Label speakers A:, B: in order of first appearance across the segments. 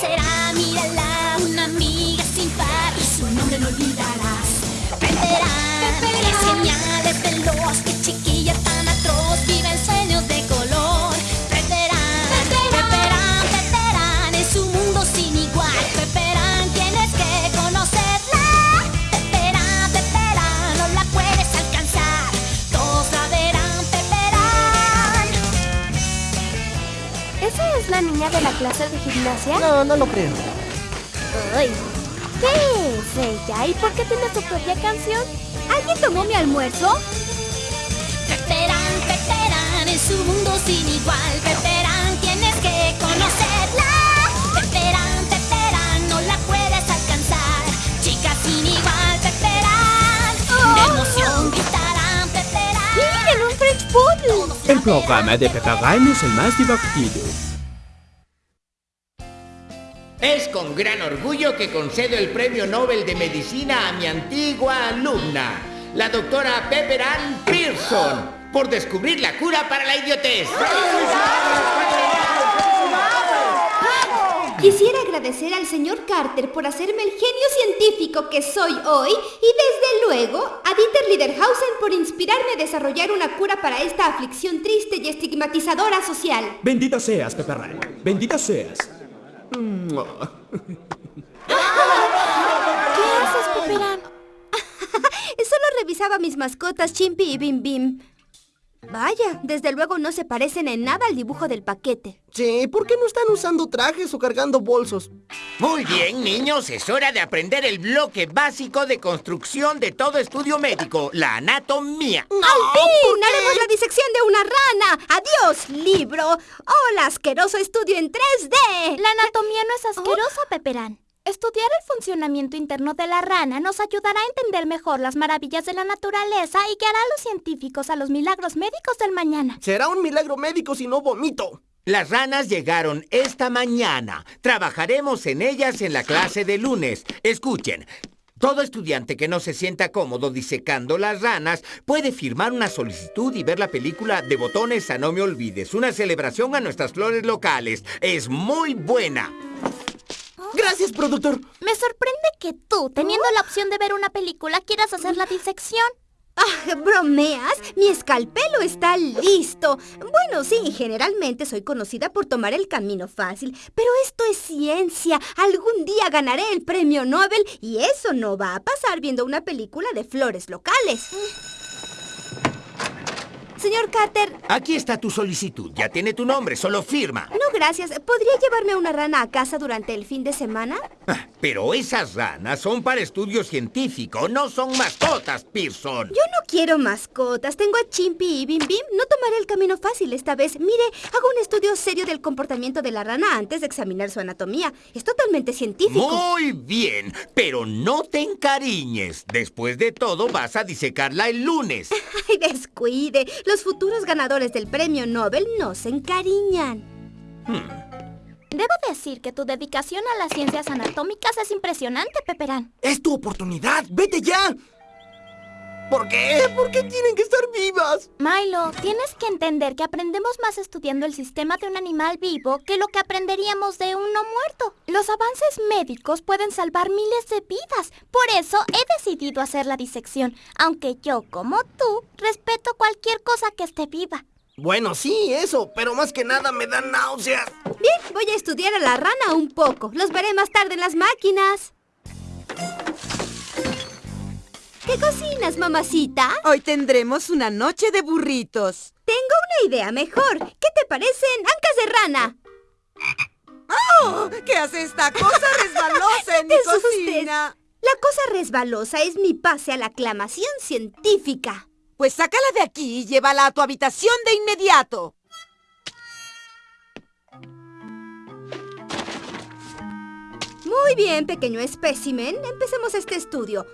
A: será,
B: niña de la clase de gimnasia?
C: No, no lo creo.
B: Ay, ¿Qué es ella? ¿Y por qué tiene su propia canción? ¿Alguien tomó mi almuerzo?
A: Peperán, Peperán, es un mundo sin igual. Peperán, tienes que conocerla. Peperán, Peperán, no la puedes alcanzar. Chica sin igual, Peperán. De emoción gritarán, Peperán.
B: ¡Miren, un French Poodle!
D: El programa de Peperán es el más divertido.
E: Es con gran orgullo que concedo el Premio Nobel de Medicina a mi antigua alumna, la doctora Pepper Ann Pearson, por descubrir la cura para la idiotez.
F: Quisiera agradecer al señor Carter por hacerme el genio científico que soy hoy y desde luego a Dieter Liederhausen por inspirarme a desarrollar una cura para esta aflicción triste y estigmatizadora social.
D: Bendita seas, Peperán. Bendita seas.
B: ¿Qué haces, Peperán?
F: Solo revisaba mis mascotas Chimpy y Bim Bim. Vaya, desde luego no se parecen en nada al dibujo del paquete.
C: Sí, ¿por qué no están usando trajes o cargando bolsos?
E: Muy bien, niños, es hora de aprender el bloque básico de construcción de todo estudio médico, la anatomía.
F: ¡Al fin! ¡Haremos la disección de una rana! ¡Adiós, libro! ¡Hola, asqueroso estudio en 3D!
B: La anatomía no es asquerosa, Peperán. Estudiar el funcionamiento interno de la rana nos ayudará a entender mejor las maravillas de la naturaleza y guiará a los científicos a los milagros médicos del mañana.
C: Será un milagro médico si no vomito.
E: Las ranas llegaron esta mañana. Trabajaremos en ellas en la clase de lunes. Escuchen. Todo estudiante que no se sienta cómodo disecando las ranas puede firmar una solicitud y ver la película de botones a No Me Olvides, una celebración a nuestras flores locales. Es muy buena.
C: Gracias, productor.
B: Me sorprende que tú, teniendo la opción de ver una película, quieras hacer la disección.
F: Ah, ¿Bromeas? Mi escalpelo está listo. Bueno, sí, generalmente soy conocida por tomar el camino fácil, pero esto es ciencia. Algún día ganaré el premio Nobel y eso no va a pasar viendo una película de flores locales. Señor Carter,
E: Aquí está tu solicitud. Ya tiene tu nombre, solo firma.
F: no gracias. ¿Podría llevarme una rana a casa durante el fin de semana?
E: Ah, Pero esas ranas son para estudio científico, no son mascotas, Pearson.
F: Yo no quiero mascotas. Tengo a Chimpy y Bim Bim. No tomaré el camino fácil esta vez. Mire, hago un estudio serio del comportamiento de la rana antes de examinar su anatomía. Es totalmente científico.
E: Muy bien, pero no te encariñes. Después de todo, vas a disecarla el lunes.
F: Ay, descuide. Los futuros ganadores del premio Nobel no se encariñan.
B: Debo decir que tu dedicación a las ciencias anatómicas es impresionante, Peperán.
C: Es tu oportunidad. ¡Vete ya! ¿Por qué? ¿Por qué tienen que estar vivas?
B: Milo, tienes que entender que aprendemos más estudiando el sistema de un animal vivo que lo que aprenderíamos de uno muerto. Los avances médicos pueden salvar miles de vidas. Por eso he decidido hacer la disección, aunque yo, como tú, respeto cualquier cosa que esté viva.
C: Bueno, sí, eso, pero más que nada me da náuseas.
F: Bien, voy a estudiar a la rana un poco. Los veré más tarde en las máquinas. ¿Qué cocinas, mamacita?
G: Hoy tendremos una noche de burritos.
F: Tengo una idea mejor. ¿Qué te parecen ancas de rana?
G: ¡Oh! ¿Qué hace esta cosa resbalosa en mi cocina?
F: La cosa resbalosa es mi pase a la aclamación científica.
G: Pues sácala de aquí y llévala a tu habitación de inmediato.
F: Muy bien, pequeño espécimen. Empecemos este estudio.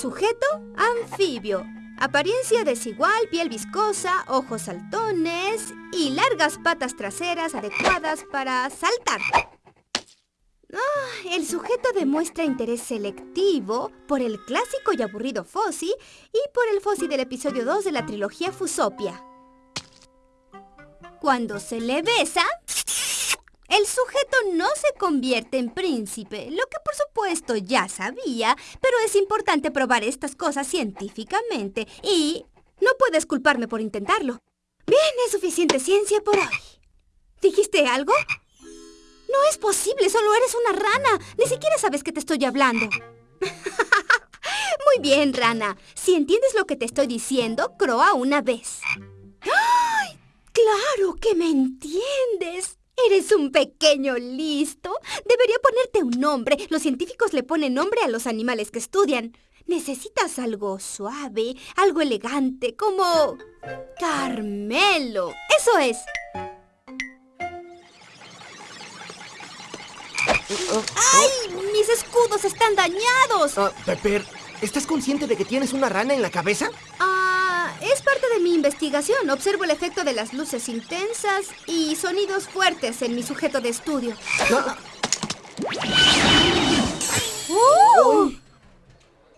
F: Sujeto, anfibio. Apariencia desigual, piel viscosa, ojos saltones y largas patas traseras adecuadas para saltar. Ah, el sujeto demuestra interés selectivo por el clásico y aburrido Fossi y por el Fossi del episodio 2 de la trilogía Fusopia. Cuando se le besa, El sujeto no se convierte en príncipe, lo que por supuesto ya sabía, pero es importante probar estas cosas científicamente y no puedes culparme por intentarlo. Bien, es suficiente ciencia por hoy. ¿Dijiste algo? No es posible, solo eres una rana. Ni siquiera sabes que te estoy hablando. Muy bien, rana. Si entiendes lo que te estoy diciendo, croa una vez. ¡Ay! ¡Claro que me entiendes! Eres un pequeño listo. Debería ponerte un nombre. Los científicos le ponen nombre a los animales que estudian. Necesitas algo suave, algo elegante, como... Carmelo. Eso es. ¡Ay! ¡Mis escudos están dañados!
C: Ah, Pepper, ¿estás consciente de que tienes una rana en la cabeza?
F: Ah, de mi investigación. Observo el efecto de las luces intensas y sonidos fuertes en mi sujeto de estudio. ¡Oh!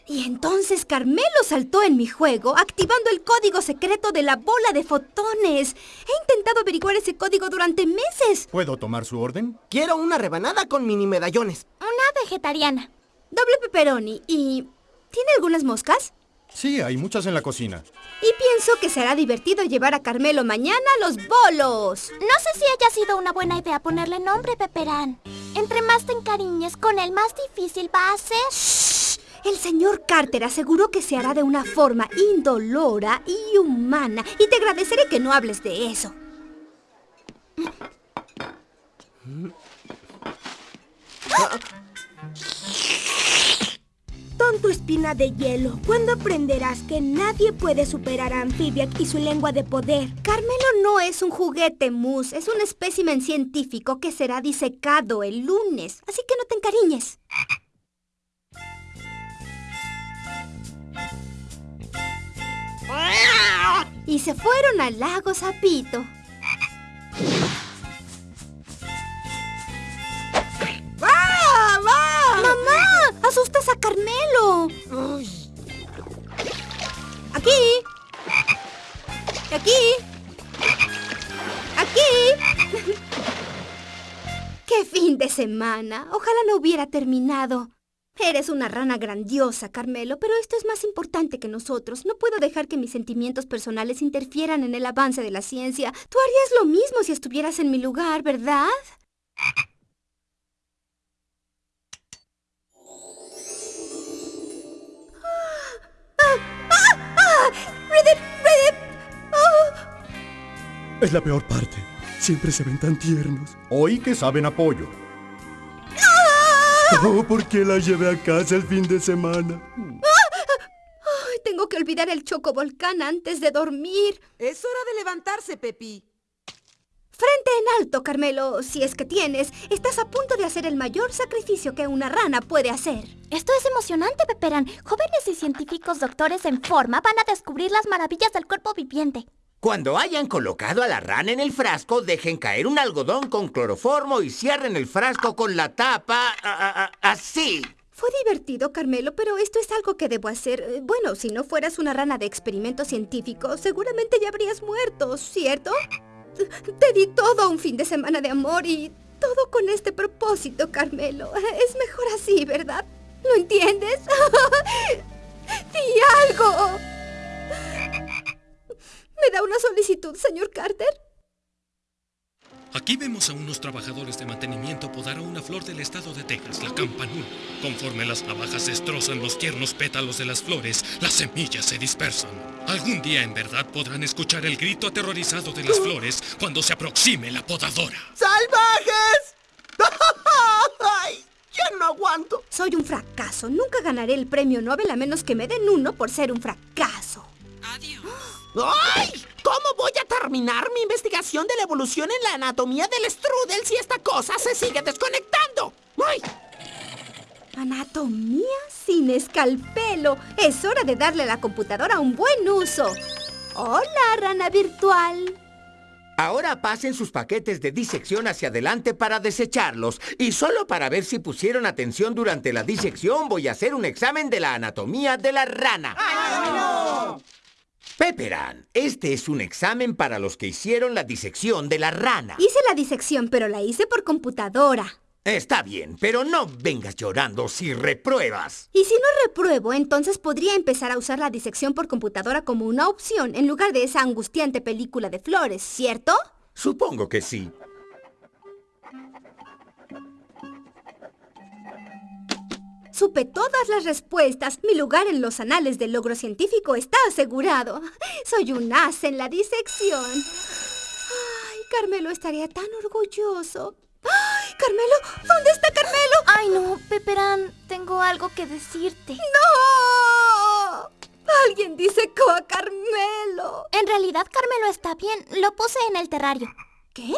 F: Y entonces Carmelo saltó en mi juego, activando el código secreto de la bola de fotones. He intentado averiguar ese código durante meses.
H: ¿Puedo tomar su orden?
C: Quiero una rebanada con mini medallones.
B: Una vegetariana.
F: Doble pepperoni y... ¿Tiene algunas moscas?
H: Sí, hay muchas en la cocina.
F: Y pienso que será divertido llevar a Carmelo mañana a los bolos.
B: No sé si haya sido una buena idea ponerle nombre, Peperán. Entre más te encariñes con él, más difícil va a ser.
F: El señor Carter aseguró que se hará de una forma indolora y humana. Y te agradeceré que no hables de eso.
I: Tonto espina de hielo, ¿cuándo aprenderás que nadie puede superar a Amphibiac y su lengua de poder?
F: Carmelo no es un juguete mus, es un espécimen científico que será disecado el lunes. Así que no te encariñes. Y se fueron al lago Zapito. Semana! Ojalá no hubiera terminado. Eres una rana grandiosa, Carmelo, pero esto es más importante que nosotros. No puedo dejar que mis sentimientos personales interfieran en el avance de la ciencia. Tú harías lo mismo si estuvieras en mi lugar, ¿verdad?
D: Es la peor parte. Siempre se ven tan tiernos.
H: Hoy que saben apoyo.
D: Oh, ¿por qué la llevé a casa el fin de semana?
F: Ay, tengo que olvidar el chocovolcán antes de dormir.
G: Es hora de levantarse, Pepi.
F: Frente en alto, Carmelo, si es que tienes, estás a punto de hacer el mayor sacrificio que una rana puede hacer.
B: Esto es emocionante, Peperán. Jóvenes y científicos doctores en forma van a descubrir las maravillas del cuerpo viviente.
E: Cuando hayan colocado a la rana en el frasco, dejen caer un algodón con cloroformo y cierren el frasco con la tapa a- a- a- así.
F: Fue divertido, Carmelo, pero esto es algo que debo hacer. Eh, Bueno, si no fueras una rana de experimento científico, seguramente ya habrías muerto, ¿cierto? Te di todo un fin de semana de amor y todo con este propósito, Carmelo. Es mejor así, ¿verdad? ¿Lo entiendes? ¡Di algo! ¿Me da una solicitud, señor Carter?
J: Aquí vemos a unos trabajadores de mantenimiento podar a una flor del estado de Texas, la campanula. Conforme las navajas destrozan los tiernos pétalos de las flores, las semillas se dispersan. Algún día en verdad podrán escuchar el grito aterrorizado de las flores cuando se aproxime la podadora.
C: ¡Salvajes! ¡Ay! ¡Ya no aguanto!
F: Soy un fracaso. Nunca ganaré el premio Nobel a menos que me den uno por ser un fracaso.
C: ¡Ay! ¿Cómo voy a terminar mi investigación de la evolución en la anatomía del strudel si esta cosa se sigue desconectando? ¡Ay!
F: Anatomía sin escalpelo. Es hora de darle a la computadora un buen uso. Hola, rana virtual.
E: Ahora pasen sus paquetes de disección hacia adelante para desecharlos. Y solo para ver si pusieron atención durante la disección voy a hacer un examen de la anatomía de la rana. Pepperan, este es un examen para los que hicieron la disección de la rana.
F: Hice la disección, pero la hice por computadora.
E: Está bien, pero no vengas llorando si repruebas.
F: Y si no repruebo, entonces podría empezar a usar la disección por computadora como una opción en lugar de esa angustiante película de flores, ¿cierto?
E: Supongo que sí.
F: Supe todas las respuestas. Mi lugar en los anales del logro científico está asegurado. Soy un as en la disección. Ay, Carmelo estaría tan orgulloso. ¡Ay, Carmelo! ¿Dónde está Carmelo?
B: Ay, no, Peperán, tengo algo que decirte.
F: ¡No! Alguien disecó a Carmelo.
B: En realidad, Carmelo está bien. Lo puse en el terrario.
F: ¿Qué?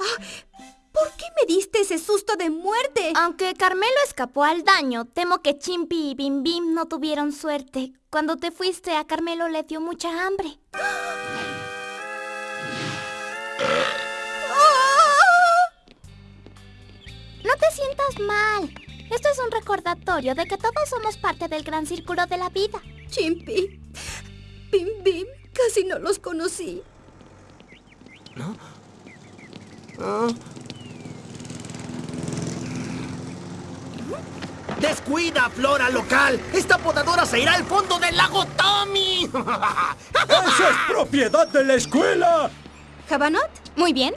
F: Ah, ¿Por qué me diste ese susto de muerte?
B: Aunque Carmelo escapó al daño, temo que Chimpi y Bim Bim no tuvieron suerte. Cuando te fuiste, a Carmelo le dio mucha hambre. No te sientas mal. Esto es un recordatorio de que todos somos parte del gran círculo de la vida.
F: Chimpy, Bim Bim, casi no los conocí.
C: ¡Descuida, flora local! ¡Esta podadora se irá al fondo del lago Tommy!
D: ¡Eso es propiedad de la escuela!
F: ¿Jabanot?
B: Muy bien.